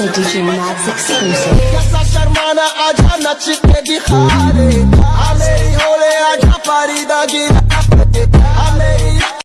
Exclusive.